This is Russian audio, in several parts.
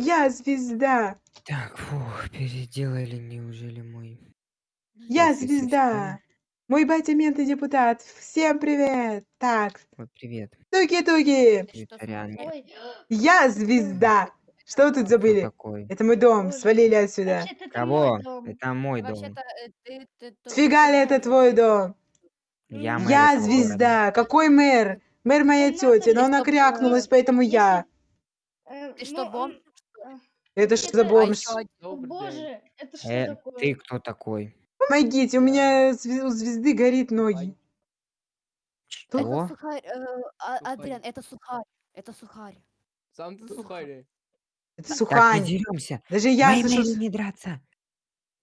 Я звезда! Так, фух, переделали неужели мой Я офис звезда! Мой батя мент и депутат. Всем привет! Так, Ой, привет. туки-туки! Ты что, Я звезда! Что вы тут Кто забыли? такой? Это мой дом, Боже. свалили отсюда. вообще-то это Кого? мой дом. Это мой дом. Вообще-то, э, ты ты тут Сфига ли это твой дом? Я мэр Я этого города. звезда! Какой мэр? Мэр моя Ну, надо тетя, но она чтобы, крякнулась, поэтому я. Э, Ты ну, что, бомж? он- Это что за Это- бомж? боже, это что Э, такое? ты кто такой? Помогите, у меня зве- у звезды горит ноги. Это Что? сухарь, э, а, Сухарь. Адриан, это сухарь. Это сухарь. Сам ты сухарь. Это Так, не Сухань. деремся. Даже я Моей слышу... Не драться.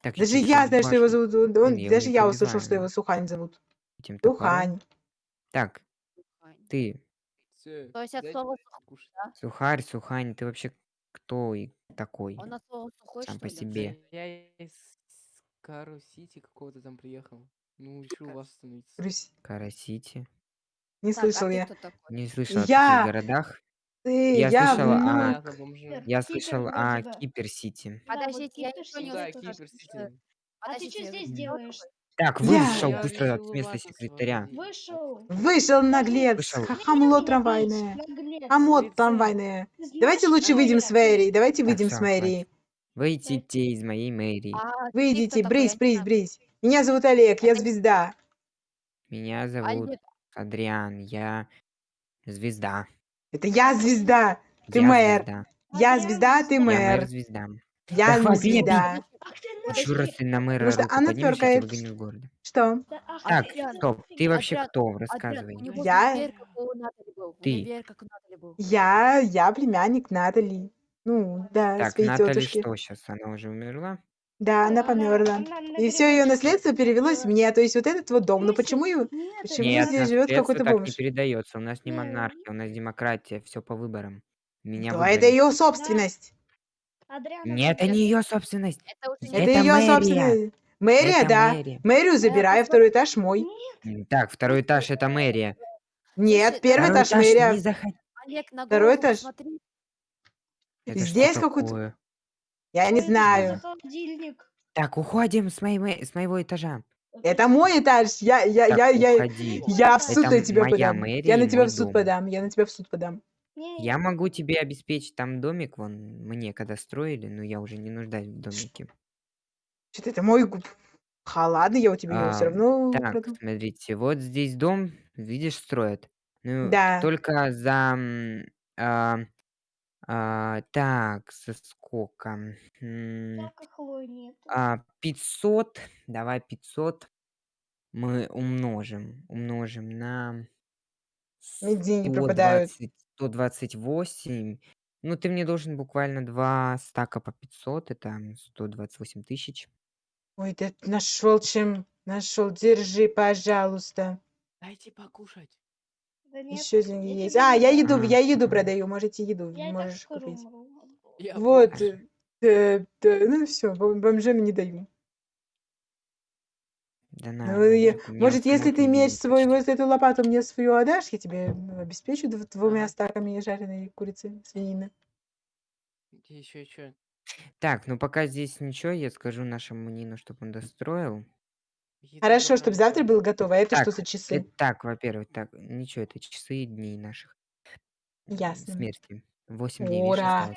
Так, Даже я знаю, что его зовут. он- он- я Даже я услышал, что его Сухань зовут. Сухань. Так, ты, То есть от слова кушать. Сухарь, Сухань, ты вообще кто и такой? Он от слова сухой, Сам что по ли? себе. Я из Кару-Сити какого-то там приехал. Ну, решил у вас остановиться. Русь. Карасити. Не Так, слышал а ты я. кто такой? Не слышал о Я- таких городах. Ты, Я я слышала внук. о- Понятно, бомжи. Я Кипер слышал вроде о бы. Кипер-Сити. Да, вот Подождите, я Кипер ничего не Сити Да, услышала. Кипер-Сити. А ты Подождите, что здесь делаешь? Так, вышел Я быстро у места секретаря. Вышел. Вышел наглец. Вышел. Хамло трамвайное. Хамот трамвайное. Давайте лучше выйдем с мэрии. Давайте выйдем с мэрии. Выйдите из моей мэрии. А Выйдите, брысь, брысь, знаю. брысь. Меня зовут Олег, я звезда. Меня зовут Олег, Адриан. Я звезда. Это я звезда. Ты Я мэр. звезда. Я звезда, ты звезда. Я мэр. мэр-звезда. Я Да звезда. Нахуй. раз ты на мэра что руку она поднимешь, я тебя выгоню из города. Что? Ах Так, стоп. Ты вообще кто? Рассказывай. Я- Ты. Я, я племянник Натали. Ну, да, Так, своей Натали тетушки. что сейчас? Она уже умерла? Да, она померла. И все ее наследство перевелось мне. То есть вот этот вот дом. Но Если- почему его? Почему Нет, здесь живет какой-то так не бомж? передается. У нас не монархия, у нас демократия. Все по выборам. Меня Да, это ее собственность. Адриан, Нет, это не ее собственность. Это уже Это Это ее мэрия. собственность. Мэрия, Это да. мэрия. Мэрию забирай, а второй этаж мой. М, Так, второй этаж это мэрия. Нет, первый Второй этаж этаж мэрия. не заходи. Олег на Второй голову этаж. Это Здесь какой-то- такое? Я не знаю. холодильник? Так, уходим с, моей, мэ- с моего этажа. Это мой этаж. Я, я, Так, я, я, уходи. я в суд Это на тебя моя подам. мэрия Я на тебя мой в суд дом. подам. Я на тебя в суд подам. Не, Я могу тебе обеспечить там домик, вон, мне когда строили, но я уже не нуждаюсь в домике. Что-то это мой губ. Ха, ладно, я у тебя его все А, равно Так, украду. смотрите, вот здесь дом, видишь, строят. Ну, Да. только за... м, а, а, так, за сколько? М, нет. а, 500, давай 500 мы умножим. Умножим на Мне деньги пропадают. 120, 128. Ну, ты мне должен буквально два стака по 500, это 128 тысяч. Ой, ты нашел чем. Нашел. Держи, пожалуйста. Дайте покушать. Да нет, Еще деньги я есть. тебе А, не я еду, Ага. я еду продаю. Можете еду, Я и так можешь скоро купить. умру. Я Вот. э, да, да, ну все, бомжам не даю. Да на, Ну, я- может, если ты меч убили свой, вот эту лопату мне свою отдашь, я тебе ну, обеспечу дв- двумя стаками жареной курицы, свинины. Еще что? Так, ну пока здесь ничего, я скажу нашему Нину, чтобы он достроил. Хорошо, чтобы завтра было готово. А это что Так, за Это часы? так, во-первых, так, ничего, это часы дней наших Ясно. смерти. 8 дней, Ура!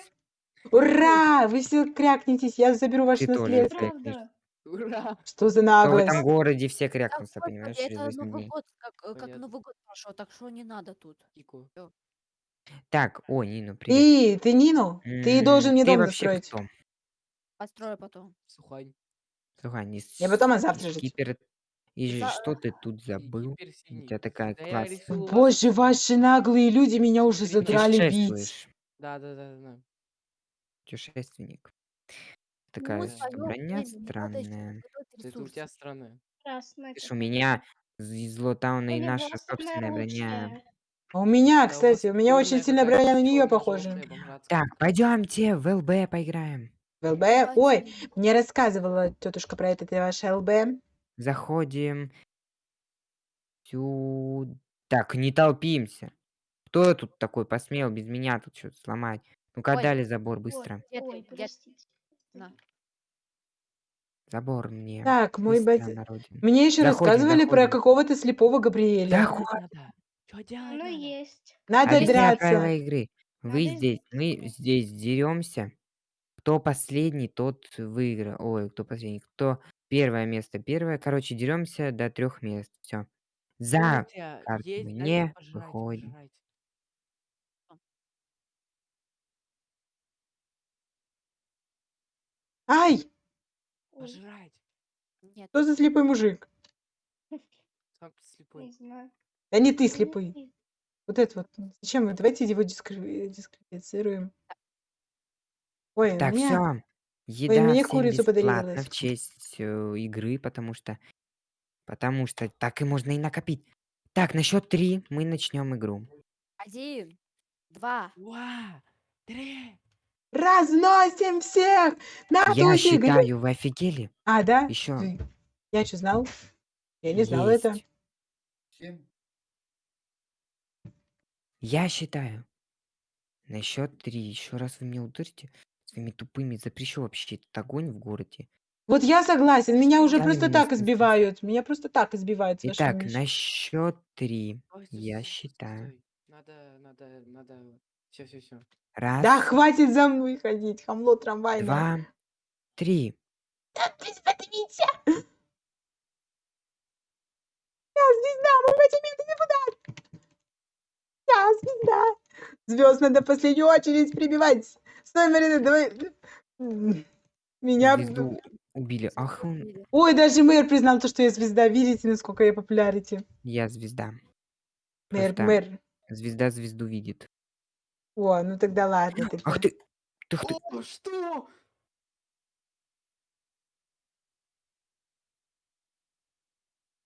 Ура! Вы все крякнетесь, я заберу ваше наследство. Ура! Что за То в наглость? этом городе все крякнутся, господи, понимаешь, через это 8 Новый дней. год, как, э, как Понятно. Новый год прошел, так что не надо тут. Кику. Так, о, Нину, привет. И ты Нину? Ты должен М, мне Ты дом вообще достроить. кто? Построю потом. Сухань. Слушай, не Я потом, а завтра жить. Кипера. И За- что ты тут забыл? Кипер У синий. тебя такая Да я класс. решил у вас Боже, ваши наглые люди меня уже Перед- задрали бить. Путешествуешь. Да, да, да, да. Путешественник. Ну, Такая своё броня странная. Это у тебя странная. Красная Видишь, у меня из Лотауна и наша собственная броня. А у меня, кстати, у меня очень сильная броня на нее похожа. Так, пойдемте в ЛБ поиграем. В ЛБ? Ой, мне рассказывала тетушка про это, это ваше ЛБ. Заходим сюда. Так, не толпимся. Кто тут такой посмел без меня тут что-то сломать? Ну-ка, Ой. отдали забор Ой, быстро. Ты? ой, Где ты? простите. На. Забор мне. Так, мой батя... на. Мне еще Заходим, рассказывали про заходим. какого-то слепого Габриэля. Да Что делать надо? Что делать Ну, надо? есть. Надо Объясняю драться. правила игры. Вы Надо здесь, мы здесь деремся. Кто последний, тот выиграл. Ой, кто последний, кто первое место, первое. Короче, деремся до трех мест. Все. За Помните, карты есть, дайте не пожрать, выходим. пожрать. Ай! Ой, Пожрать. Нет. Что за слепой мужик? Ты слепой. не знаю. Да не ты слепый. Вот это вот. Зачем? вы? Давайте его дискри- дисквалифицируем. Ой, Так, меня... все. Еда мне всем курицу подарилась. в честь э, игры, потому что... Потому что так и можно и накопить. Так, на счет три мы начнем игру. Один, два. Два, три. Разносим всех! На Я считаю, вы офигели? А, да? Еще Ты- Я что, знал? Я не знал это. есть. Я считаю. На счет три. Еще раз вы меня ударите своими тупыми. Запрещу вообще этот огонь в городе. Вот я согласен, меня уже Дали просто так избивают. Меня просто так избивают с вашими Итак, вещами. на счет три. Стой, стой, Я стой, стой, считаю. стой. Надо, надо, надо. Все, все, все. Раз, Да хватит за мной ходить, хамло трамвайное. два, три. Да ты смотрите! Я звезда, мой батимент депутат! Я звезда! Звезд надо в последнюю очередь прибивать. Стой, Марина, давай. Меня... Звезду убили. Ах, он... Ой, даже мэр признал то, что я звезда. Видите, насколько я популярити? Я звезда. Мэр, Просто мэр. звезда звезду видит. О, ну тогда ладно. тогда. Ах ты! Ах ты! О, что?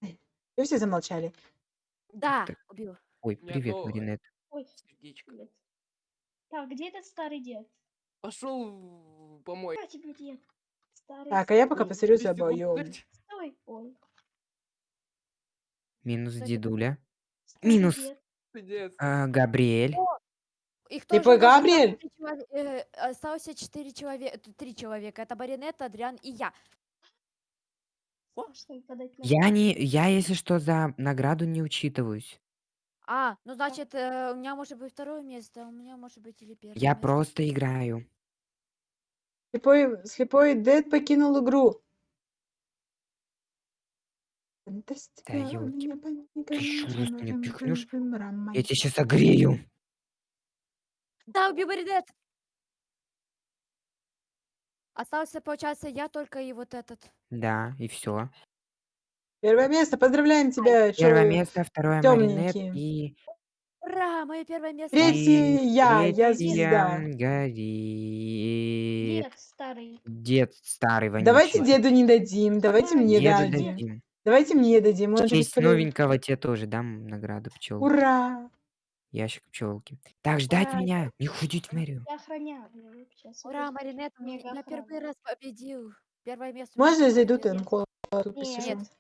И все замолчали. Да, Так. убил. Ой, Нет, привет, ну, Маринет. Ой, Сердечко. привет. Так, где этот старый дед? Пошел помой. А тебе дед. Старый. Так, а я пока посмотрю за боем. Стой. Ой. Минус Кстати, дедуля. Минус. дед. А, Габриэль. Их Слепой тоже нас Габриэль? осталось э, Остался четыре человека, три человека. Это Баринет, Адриан и я. Я не... Я, если что, за награду не учитываюсь. А, ну значит, э, у меня может быть второе место, у меня может быть или первое Я место. просто играю. Слепой, слепой Дед покинул игру. Да ёлки. Ты ещё раз меня пихнешь, Я тебя сейчас огрею. Да, убей Баринет! Остался, получается, я только и вот этот. Да, и все. Первое место, поздравляем тебя. Первое место, второе Маринет тёмненький. и... Ура, мое первое место! Третий и я, я третья звезда. Гори... Дед старый. Дед старый вонючий. Давайте деду не дадим, давайте Давай, мне Деду дадим. дадим. Давайте мне дадим, он В же честь новенького тебе тоже дам награду пчел. Ура! Ящик пчелки. Так, ждать Ура, меня. Не ходить в мэрию. Я охраняю. Ура, Маринет, я охрана. первый раз победил. Первое место. Можно я зайду? Тут посижу? Нет.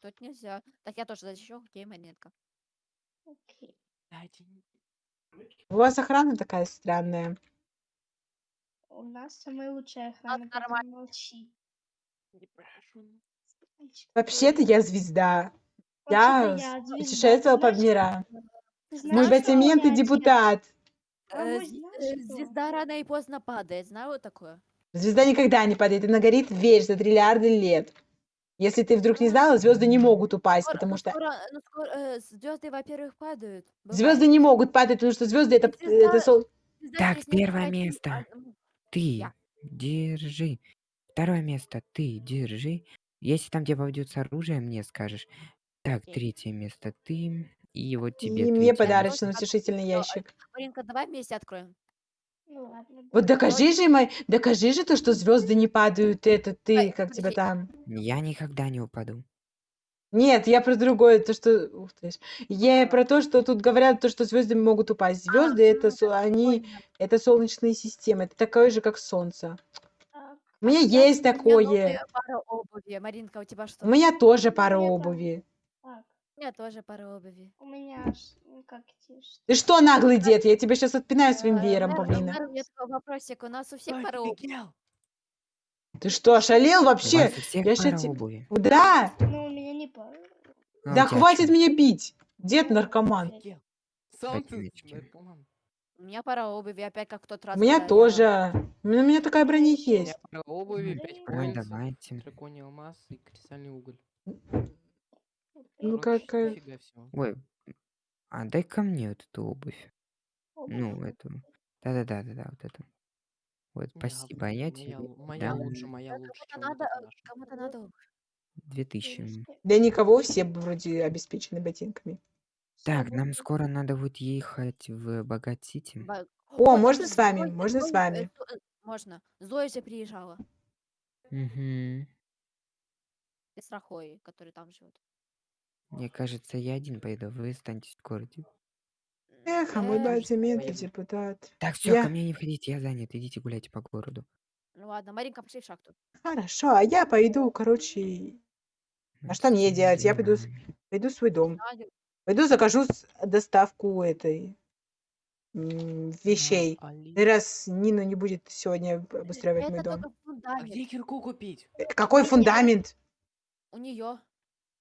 Тут нельзя. Так я тоже защищу, где Маринетка. Окей. У вас охрана такая странная. У нас самая лучшая охрана. нормально. Молчи. Мальчик, Вообще-то я звезда. Я путешествовала по мирам. Ты Мой и депутат. А Э, з- э? Звезда рано и поздно падает. Знаю вот такое? Звезда никогда не падает, она горит весь за триллиарды лет. Если ты вдруг не знала, звезды не могут упасть, Скоро- потому ну, что скоро, ну, скоро, э, звезды, во-первых, падают. звезды не могут падать, потому что звезды это, Звезда- это сол- Звезда Так, через несколько первое дней место. пад- м, Ты Я. держи. Второе место ты держи. Если там тебе попадется оружие, мне скажешь. Так, Окей. третье место ты. И вот тебе и мне третье подарочный утешительный Всё, ящик. Маринка, давай вместе откроем. Ну ладно. Вот докажи же, мой, докажи же то, что звезды не падают, это ты, как тебя подожди. там. Я никогда не упаду. Нет, я про другое, то, что... Ух ты ж. Я А. про то, что тут говорят, то, что звезды могут упасть. Звезды это, со- они, это солнечные системы, это такое же, как солнце. Так, У меня Я- есть у меня такое. новая пара обуви. Маринка, у тебя что? У меня тоже пара Мне там- обуви. так. У меня тоже пара обуви. У меня аж, как Ты что, наглый дед? Я тебя сейчас отпинаю своим веером, павлина. у меня такой вопросик. У нас у всех Ой, пара обуви? Ты что, ошалел У вообще? вас у всех Я пара ща те- обуви. Да, Ну, у меня не пара. А у да тебя хватит меня бить. Дед наркоман. Ты. У меня пара обуви, опять как в тот раз. У меня когда я- тоже. У меня у меня такая броня У меня есть. пара обуви, Да 5 и- поинтов, давайте. драконий алмаз и кристальный уголь. Ну, Короче, какая- дофига всего. Ой, а дай ко мне вот эту обувь. Обувь. Ну, эту. Да-да-да, да-да, вот эту. Вот, Не, спасибо, а я моя, тебе лу- моя дам лучше, моя Да, лучше, Кому-то чем вот надо, эта э, наша. кому-то надо обувь. 2000. Девушки, Для никого все вроде обеспечены ботинками. Так, нам скоро надо будет ехать в Богат-Сити. Ба- О, Вот можно с вами? Зоя- Можно с вами? э, Зо- э, Можно. Зоя же приезжала. Угу. И с Рахой, который там живет. Мне кажется, я один поеду, вы останетесь в городе. Эх, а мой Э, батя поеду. депутат. Так, все, Я- ко мне не входите, я занят, идите гуляйте по городу. Ну ладно, Маринка, пошли в шахту. Хорошо, а я пойду, короче, А что мне делать? Я пойду с- пойду в свой дом. Пойду закажу с- доставку этой м, вещей. Али- Раз Нина не будет сегодня об- обустраивать мой Это дом. только А где фундамент. кирку купить? Э, Какой фундамент? У нее.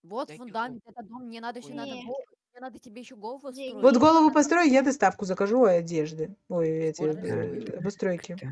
Вот Дай фундамент, это дом. Мне надо еще Ой. надо голову. Мне надо тебе еще голову строить. Вот голову построю, я доставку закажу одежды. Ой, эти Вот э, обустройки. Так,